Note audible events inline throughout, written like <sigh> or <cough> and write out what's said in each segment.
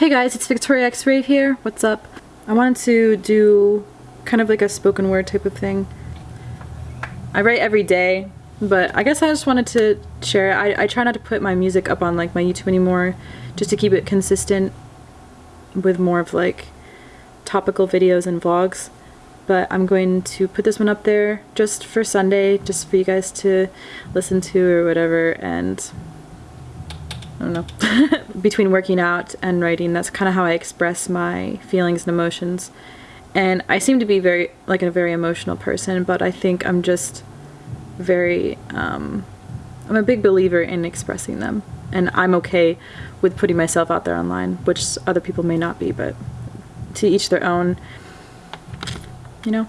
Hey guys, it's Victoria X Rave here. What's up? I wanted to do kind of like a spoken word type of thing. I write every day, but I guess I just wanted to share. I, I try not to put my music up on like my YouTube anymore, just to keep it consistent with more of like topical videos and vlogs. But I'm going to put this one up there just for Sunday, just for you guys to listen to or whatever, and I don't know. <laughs> Between working out and writing, that's kind of how I express my feelings and emotions. And I seem to be very, like a very emotional person, but I think I'm just very, um, I'm a big believer in expressing them. And I'm okay with putting myself out there online, which other people may not be, but to each their own, you know?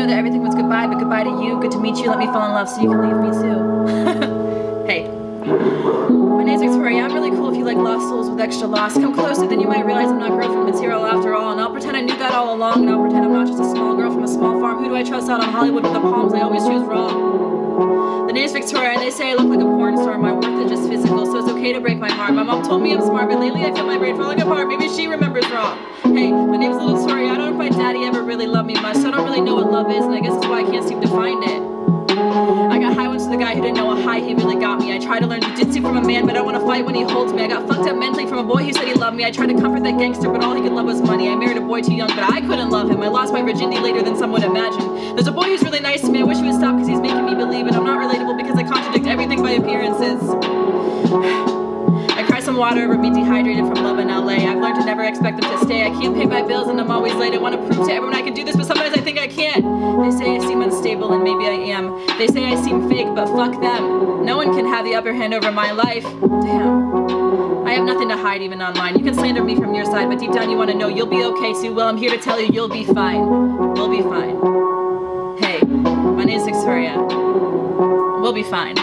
Know that everything was goodbye, but goodbye to you. Good to meet you. Let me fall in love so you can leave me too. <laughs> hey. My name's Victoria. I'm really cool if you like lost souls with extra loss. Come closer, then you might realize I'm not girl from material after all. And I'll pretend I knew that all along, and I'll pretend I'm not just a small girl from a small farm. Who do I trust out on Hollywood with the palms? I always choose wrong. The name's Victoria, and they say I look to break my heart. My mom told me I'm smart, but lately I feel my brain falling apart. Maybe she remembers wrong. Hey, my name's a Little Victoria. I don't know if my daddy ever really loved me much, so I don't really know what love is, and I guess that's why I can't seem to find it. I got high ones to the guy who didn't know a high he really got me. I tried to learn jujitsu from a man, but I want to fight when he holds me. I got fucked up mentally from a boy who said he loved me. I tried to comfort that gangster, but all he could love was money. I married a boy too young, but I couldn't love him. I lost my virginity later than some would imagine. There's a boy who's really nice to me. I wish he would stop because he's water over being dehydrated from love in LA. I've learned to never expect them to stay. I can't pay my bills and I'm always late. I want to prove to everyone I can do this, but sometimes I think I can't. They say I seem unstable and maybe I am. They say I seem fake, but fuck them. No one can have the upper hand over my life. Damn. I have nothing to hide even online. You can slander me from your side, but deep down you want to know you'll be okay too. Well, I'm here to tell you you'll be fine. We'll be fine. Hey, my name's Victoria. We'll be fine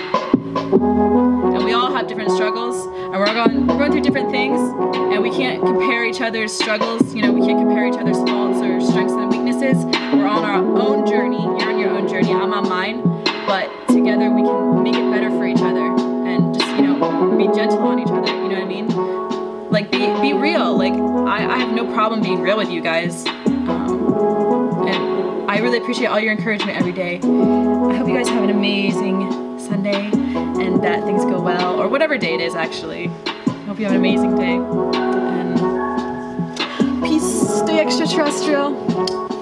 have different struggles and we're going we're going through different things and we can't compare each other's struggles. You know we can't compare each other's faults or strengths and weaknesses. We're on our own journey. You're on your own journey. I'm on mine. But together we can make it better for each other and just you know be gentle on each other. You know what i mean? Like be be real. Like i, I have no problem being real with you guys. Um, and i really appreciate all your encouragement every day i hope you guys have an amazing Sunday and that things go well, or whatever day it is actually. I Hope you have an amazing day. And peace, stay extraterrestrial.